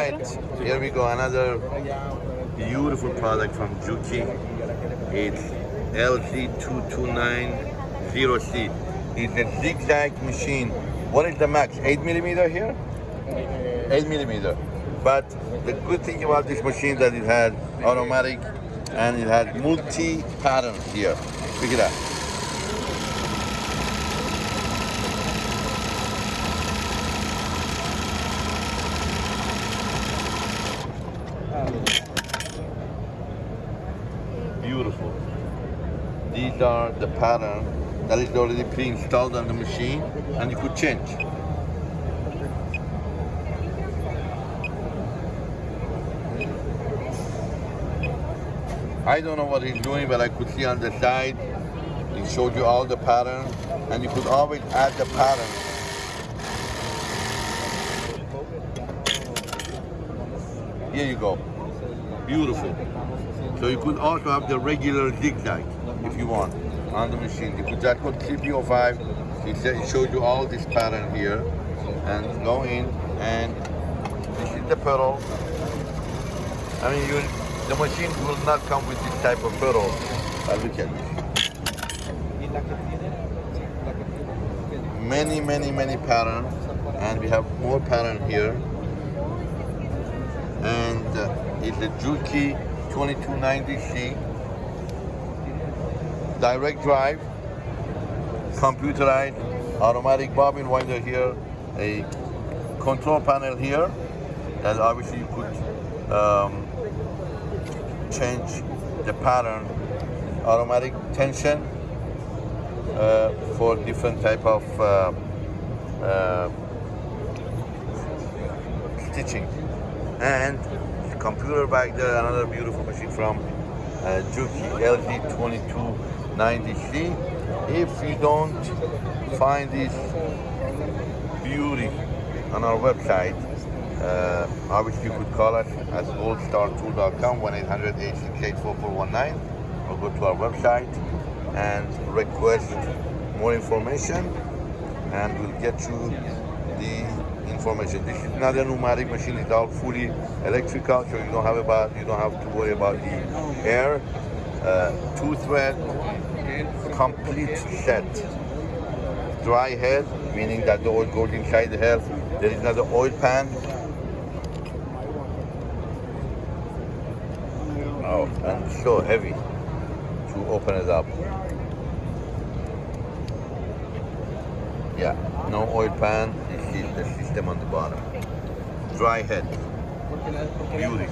right, here we go. Another beautiful product from Juki. It's LZ2290C. It's a zigzag machine. What is the max? 8 millimeter here? 8 millimeter. But the good thing about this machine that it has automatic and it has multi pattern here. Look at that. Beautiful. Are the pattern that is already pre-installed on the machine and you could change. I don't know what he's doing, but I could see on the side, he showed you all the pattern, and you could always add the pattern. Here you go. Beautiful. So you could also have the regular zigzag if you want on the machine. You could just put CP05, it showed you all this pattern here, and go in, and this is the pedal. I mean, you, the machine will not come with this type of pedal. Uh, look at this. Many, many, many pattern, and we have more pattern here. And uh, it's a Juki 2290C direct drive, computerized, automatic bobbin winder here, a control panel here, and obviously you could um, change the pattern, automatic tension uh, for different type of uh, uh, stitching. And computer back there, another beautiful machine from uh, Juki LZ2290C. If you don't find this beauty on our website, uh, obviously you could call us at goldstartool.com 1-800-868-4419 or go to our website and request more information and we'll get you the information. This is not a pneumatic machine, it's all fully electrical, so you don't have about you don't have to worry about the air. Uh, two thread, complete set. Dry head, meaning that the oil goes inside the head. There is another oil pan. Oh, and so heavy to open it up. Yeah, no oil pan. This is the system on the bottom. Dry head. Beauty.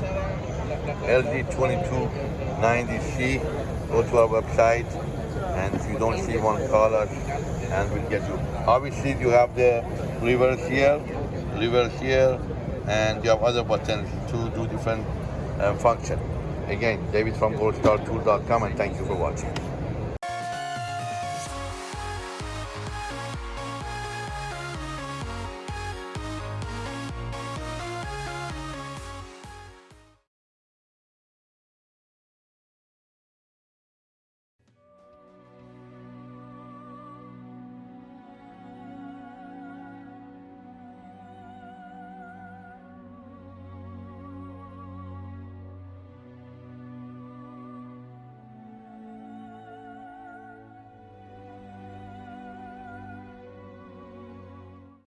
LZ2290C. Go to our website, and if you don't see one, call us, and we'll get you. Obviously, you have the reverse here, reverse here, and you have other buttons to do different um, function. Again, David from goldstartool.com, and thank you for watching.